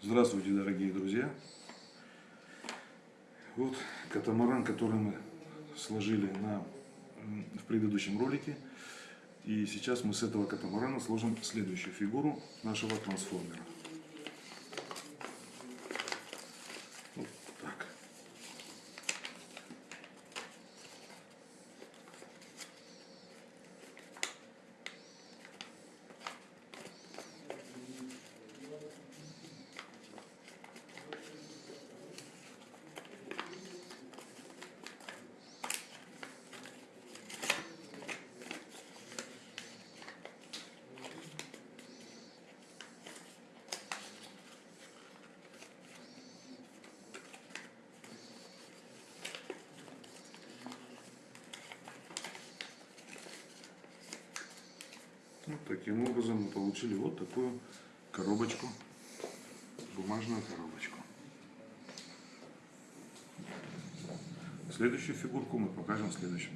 Здравствуйте, дорогие друзья! Вот катамаран, который мы сложили на, в предыдущем ролике. И сейчас мы с этого катамарана сложим следующую фигуру нашего трансформера. Вот таким образом мы получили вот такую коробочку, бумажную коробочку. Следующую фигурку мы покажем в следующем